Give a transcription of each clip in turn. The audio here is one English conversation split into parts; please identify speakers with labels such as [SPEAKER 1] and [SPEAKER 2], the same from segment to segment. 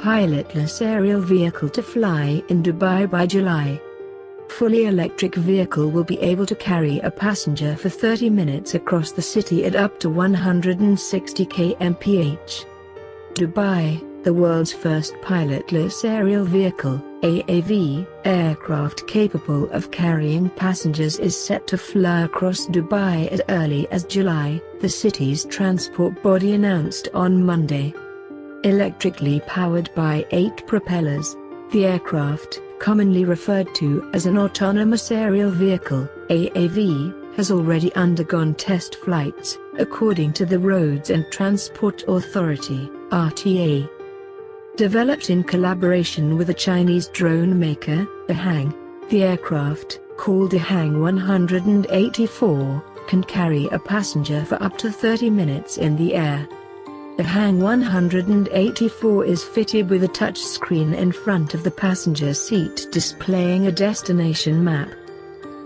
[SPEAKER 1] pilotless aerial vehicle to fly in Dubai by July. Fully electric vehicle will be able to carry a passenger for 30 minutes across the city at up to 160 kmph. Dubai, the world's first pilotless aerial vehicle, AAV, aircraft capable of carrying passengers is set to fly across Dubai as early as July, the city's transport body announced on Monday. Electrically powered by eight propellers, the aircraft, commonly referred to as an autonomous aerial vehicle, AAV, has already undergone test flights, according to the Roads and Transport Authority, RTA. Developed in collaboration with a Chinese drone maker, Ehang, the aircraft, called Ehang 184, can carry a passenger for up to 30 minutes in the air. Ehang 184 is fitted with a touchscreen in front of the passenger seat displaying a destination map.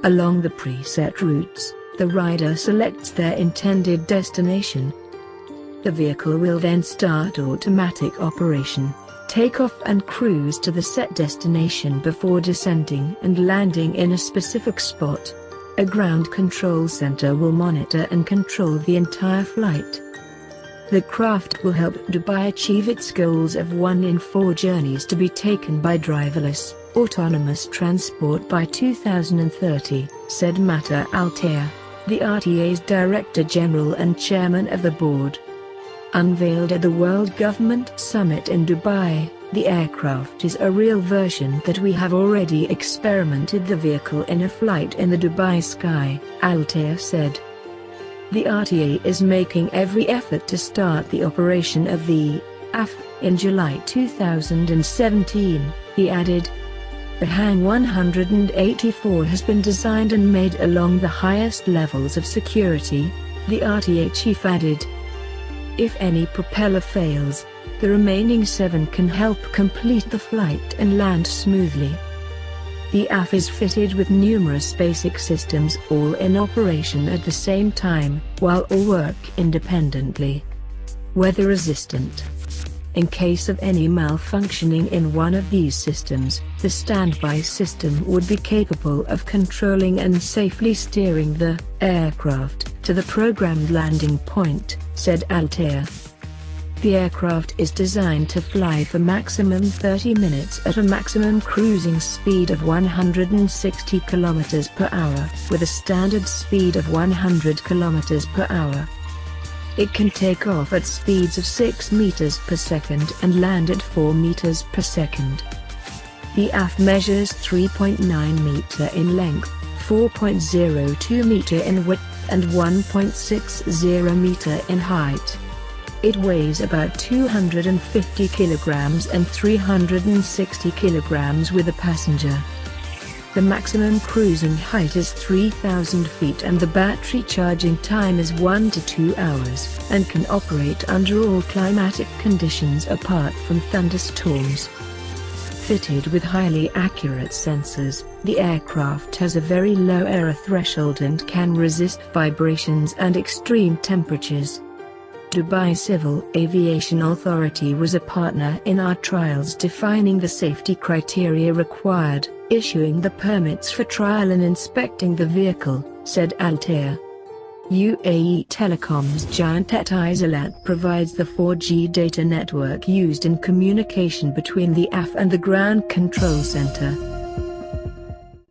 [SPEAKER 1] Along the preset routes, the rider selects their intended destination. The vehicle will then start automatic operation take off and cruise to the set destination before descending and landing in a specific spot. A ground control center will monitor and control the entire flight. The craft will help Dubai achieve its goals of one in four journeys to be taken by driverless, autonomous transport by 2030, said Mattar Al-Tayer, the RTA's Director General and Chairman of the Board. Unveiled at the World Government Summit in Dubai, the aircraft is a real version that we have already experimented the vehicle in a flight in the Dubai sky, Al-Tayer said. The RTA is making every effort to start the operation of the AAV in July 2017, he added. Ehang 184 has been designed and made along the highest levels of security, the RTA chief added. If any propeller fails, the remaining seven can help complete the flight and land smoothly. The AAV is fitted with numerous basic systems all in operation at the same time, while all work independently. Weather resistant. In case of any malfunctioning in one of these systems, the standby system would be capable of controlling and safely steering the aircraft to the programmed landing point, said Al-Tayer. The aircraft is designed to fly for maximum 30 minutes at a maximum cruising speed of 160 km per hour, with a standard speed of 100 km per hour. It can take off at speeds of 6 meters per second and land at 4 meters per second. The AAV measures 3.9 meter in length, 4.02 meter in width and 1.60 meter in height. It weighs about 250 kilograms and 360 kilograms with a passenger. The maximum cruising height is 3,000 feet and the battery charging time is 1 to 2 hours, and can operate under all climatic conditions apart from thunderstorms. Fitted with highly accurate sensors, the aircraft has a very low error threshold and can resist vibrations and extreme temperatures. Dubai Civil Aviation Authority was a partner in our trials defining the safety criteria required, issuing the permits for trial and inspecting the vehicle, said Al-Tayer. UAE Telecom's giant Etisalat provides the 4G data network used in communication between the AAV and the ground control center.